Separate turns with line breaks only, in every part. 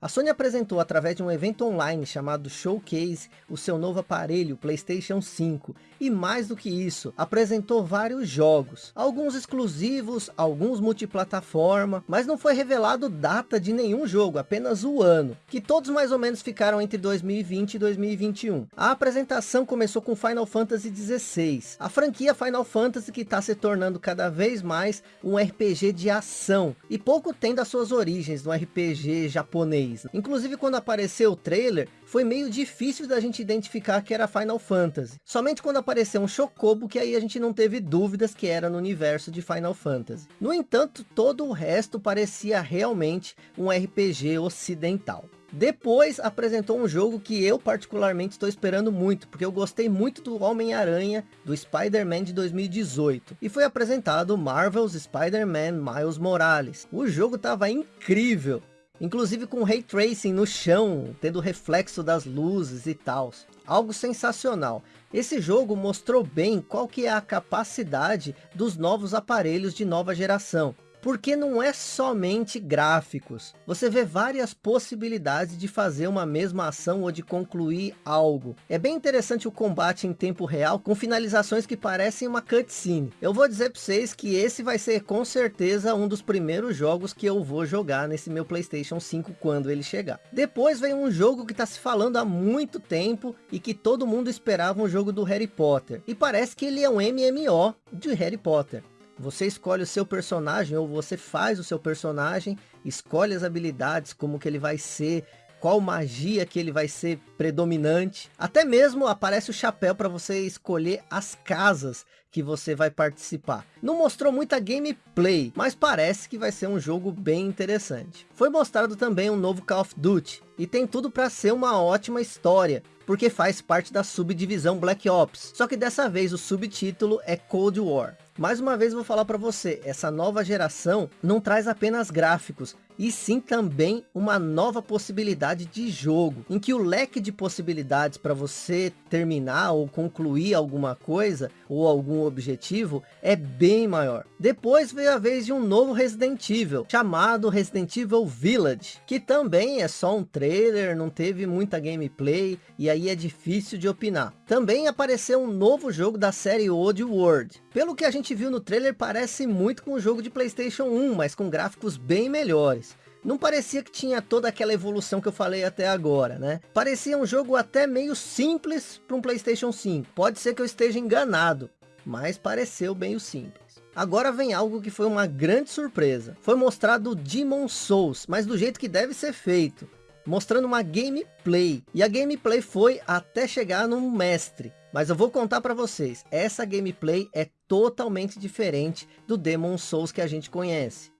A Sony apresentou através de um evento online chamado Showcase o seu novo aparelho Playstation 5 e mais do que isso, apresentou vários jogos, alguns exclusivos, alguns multiplataforma, mas não foi revelado data de nenhum jogo, apenas o ano, que todos mais ou menos ficaram entre 2020 e 2021. A apresentação começou com Final Fantasy XVI, a franquia Final Fantasy que está se tornando cada vez mais um RPG de ação, e pouco tem das suas origens no RPG japonês japonês. Inclusive quando apareceu o trailer, foi meio difícil da gente identificar que era Final Fantasy. Somente quando apareceu um Chocobo que aí a gente não teve dúvidas que era no universo de Final Fantasy. No entanto, todo o resto parecia realmente um RPG ocidental. Depois apresentou um jogo que eu particularmente estou esperando muito, porque eu gostei muito do Homem-Aranha do Spider-Man de 2018. E foi apresentado Marvel's Spider-Man Miles Morales. O jogo estava incrível, Inclusive com Ray Tracing no chão, tendo reflexo das luzes e tal. Algo sensacional. Esse jogo mostrou bem qual que é a capacidade dos novos aparelhos de nova geração porque não é somente gráficos. Você vê várias possibilidades de fazer uma mesma ação ou de concluir algo. É bem interessante o combate em tempo real com finalizações que parecem uma cutscene. Eu vou dizer para vocês que esse vai ser com certeza um dos primeiros jogos que eu vou jogar nesse meu Playstation 5 quando ele chegar. Depois vem um jogo que está se falando há muito tempo e que todo mundo esperava um jogo do Harry Potter. E parece que ele é um MMO de Harry Potter. Você escolhe o seu personagem ou você faz o seu personagem, escolhe as habilidades, como que ele vai ser, qual magia que ele vai ser predominante. Até mesmo aparece o chapéu para você escolher as casas que você vai participar. Não mostrou muita gameplay, mas parece que vai ser um jogo bem interessante. Foi mostrado também um novo Call of Duty, e tem tudo para ser uma ótima história, porque faz parte da subdivisão Black Ops. Só que dessa vez o subtítulo é Cold War. Mais uma vez vou falar para você, essa nova geração não traz apenas gráficos, e sim também uma nova possibilidade de jogo, em que o leque de possibilidades para você terminar ou concluir alguma coisa, ou algum objetivo, é bem maior. Depois veio a vez de um novo Resident Evil, chamado Resident Evil Village, que também é só um trailer, não teve muita gameplay, e aí é difícil de opinar. Também apareceu um novo jogo da série Old World. Pelo que a gente viu no trailer, parece muito com o jogo de Playstation 1, mas com gráficos bem melhores. Não parecia que tinha toda aquela evolução que eu falei até agora, né? Parecia um jogo até meio simples para um Playstation 5. Pode ser que eu esteja enganado, mas pareceu bem simples. Agora vem algo que foi uma grande surpresa. Foi mostrado Demon Souls, mas do jeito que deve ser feito. Mostrando uma gameplay. E a gameplay foi até chegar no mestre. Mas eu vou contar para vocês. Essa gameplay é totalmente diferente do Demon Souls que a gente conhece.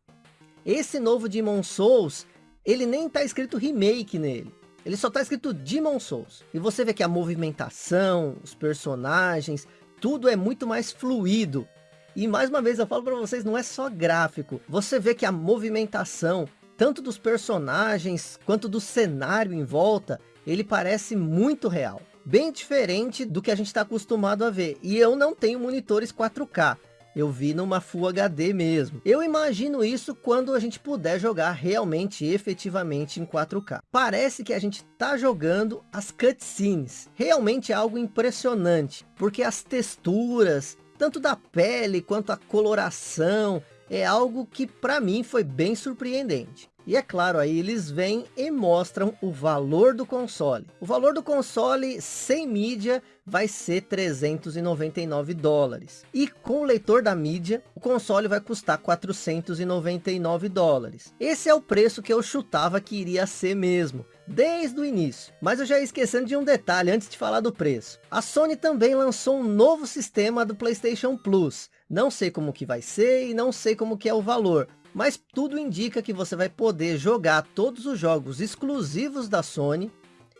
Esse novo Demon Souls, ele nem tá escrito remake nele. Ele só tá escrito Demon Souls. E você vê que a movimentação, os personagens, tudo é muito mais fluido. E mais uma vez eu falo para vocês, não é só gráfico. Você vê que a movimentação, tanto dos personagens, quanto do cenário em volta, ele parece muito real. Bem diferente do que a gente está acostumado a ver. E eu não tenho monitores 4K. Eu vi numa Full HD mesmo. Eu imagino isso quando a gente puder jogar realmente, efetivamente em 4K. Parece que a gente está jogando as cutscenes. Realmente é algo impressionante. Porque as texturas, tanto da pele quanto a coloração, é algo que para mim foi bem surpreendente. E é claro, aí eles vêm e mostram o valor do console. O valor do console sem mídia vai ser 399 dólares. E com o leitor da mídia, o console vai custar 499 dólares. Esse é o preço que eu chutava que iria ser mesmo desde o início. Mas eu já ia esquecendo de um detalhe antes de falar do preço. A Sony também lançou um novo sistema do PlayStation Plus. Não sei como que vai ser e não sei como que é o valor mas tudo indica que você vai poder jogar todos os jogos exclusivos da Sony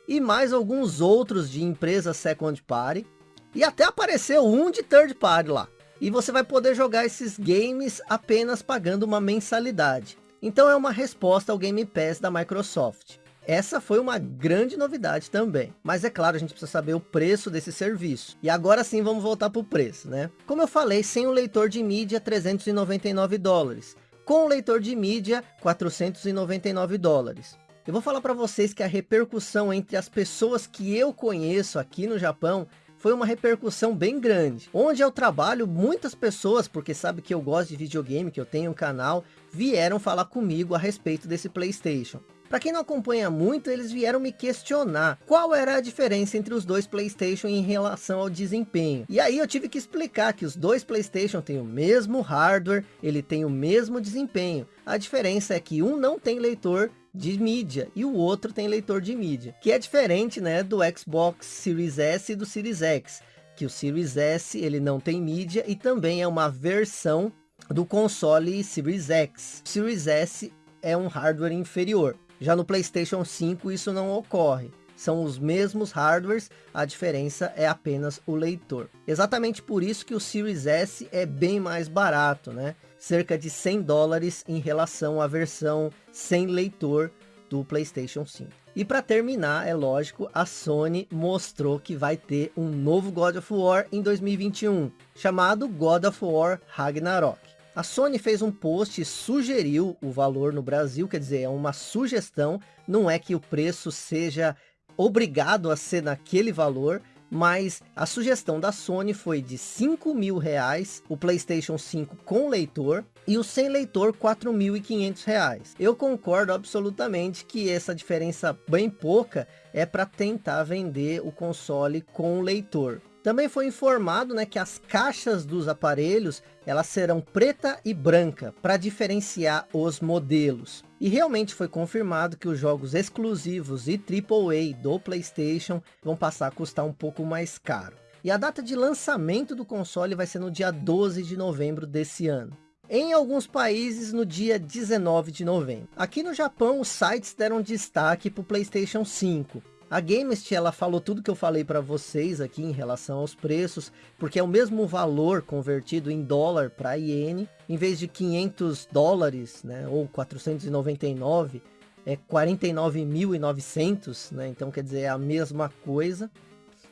e mais alguns outros de empresas second party e até apareceu um de third party lá. E você vai poder jogar esses games apenas pagando uma mensalidade. Então é uma resposta ao Game Pass da Microsoft. Essa foi uma grande novidade também. Mas é claro, a gente precisa saber o preço desse serviço. E agora sim vamos voltar para o preço, né? Como eu falei, sem o leitor de mídia, 399 dólares com leitor de mídia 499 dólares. Eu vou falar para vocês que a repercussão entre as pessoas que eu conheço aqui no Japão foi uma repercussão bem grande. Onde eu trabalho, muitas pessoas, porque sabe que eu gosto de videogame, que eu tenho um canal, vieram falar comigo a respeito desse Playstation. Para quem não acompanha muito, eles vieram me questionar qual era a diferença entre os dois Playstation em relação ao desempenho. E aí eu tive que explicar que os dois Playstation têm o mesmo hardware, ele tem o mesmo desempenho. A diferença é que um não tem leitor de mídia e o outro tem leitor de mídia, que é diferente né, do Xbox Series S e do Series X, que o Series S ele não tem mídia e também é uma versão do console Series X. O Series S é um hardware inferior. Já no PlayStation 5 isso não ocorre. São os mesmos hardwares, a diferença é apenas o leitor. Exatamente por isso que o Series S é bem mais barato, né? Cerca de 100 dólares em relação à versão sem leitor do PlayStation 5. E para terminar, é lógico, a Sony mostrou que vai ter um novo God of War em 2021, chamado God of War Ragnarok. A Sony fez um post e sugeriu o valor no Brasil, quer dizer, é uma sugestão, não é que o preço seja obrigado a ser naquele valor, mas a sugestão da Sony foi de 5 mil reais, o Playstation 5 com leitor, e o sem leitor 4.500 reais. Eu concordo absolutamente que essa diferença bem pouca é para tentar vender o console com leitor. Também foi informado né, que as caixas dos aparelhos elas serão preta e branca para diferenciar os modelos. E realmente foi confirmado que os jogos exclusivos e AAA do Playstation vão passar a custar um pouco mais caro. E a data de lançamento do console vai ser no dia 12 de novembro desse ano. Em alguns países no dia 19 de novembro. Aqui no Japão os sites deram destaque para o Playstation 5. A Gamest, ela falou tudo que eu falei para vocês aqui em relação aos preços, porque é o mesmo valor convertido em dólar para iene, em vez de 500 dólares, né, ou 499, é 49.900, né, então quer dizer, é a mesma coisa.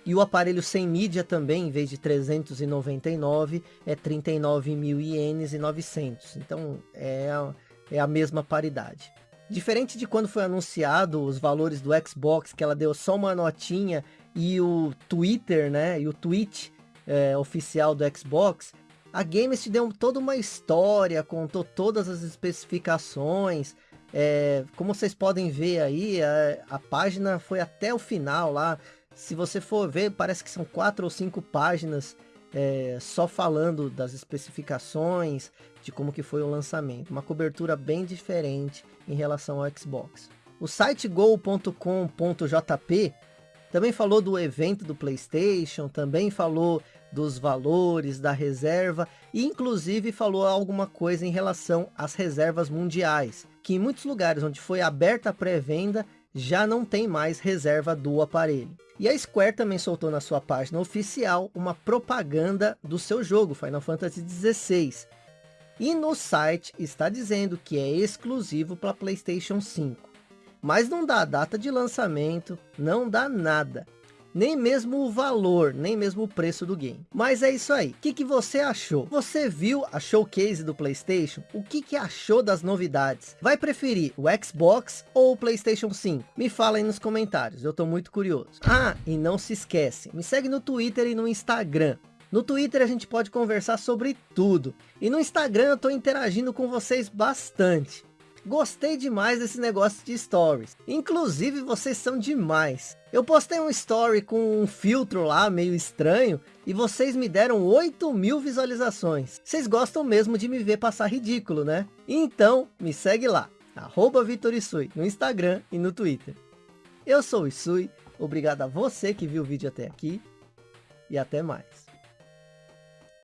E o aparelho sem mídia também, em vez de 399, é 39 mil ienes 900. Então, é, é a mesma paridade. Diferente de quando foi anunciado os valores do Xbox, que ela deu só uma notinha, e o Twitter, né, e o tweet é, oficial do Xbox, a Games te deu toda uma história, contou todas as especificações, é, como vocês podem ver aí, a, a, página foi até o final lá, se você for ver, parece que são quatro ou cinco páginas é, só falando das especificações, de como que foi o lançamento. Uma cobertura bem diferente em relação ao Xbox. O site go.com.jp também falou do evento do Playstation, também falou dos valores, da reserva e inclusive falou alguma coisa em relação às reservas mundiais, que em muitos lugares onde foi aberta a pré-venda já não tem mais reserva do aparelho. E a Square também soltou na sua página oficial uma propaganda do seu jogo, Final Fantasy XVI. E no site está dizendo que é exclusivo para Playstation 5. Mas não dá data de lançamento, não dá nada nem mesmo o valor, nem mesmo o preço do game. Mas é isso aí. O que, que você achou? Você viu a showcase do Playstation? O que, que achou das novidades? Vai preferir o Xbox ou o Playstation 5? Me fala aí nos comentários, eu tô muito curioso. Ah, e não se esquece, me segue no Twitter e no Instagram. No Twitter a gente pode conversar sobre tudo. E no Instagram eu tô interagindo com vocês bastante. Gostei demais desse negócio de stories. Inclusive, vocês são demais. Eu postei um story com um filtro lá, meio estranho, e vocês me deram 8 mil visualizações. Vocês gostam mesmo de me ver passar ridículo, né? Então, me segue lá, arroba Vitorisui, no Instagram e no Twitter. Eu sou o Isui, obrigado a você que viu o vídeo até aqui, e até mais.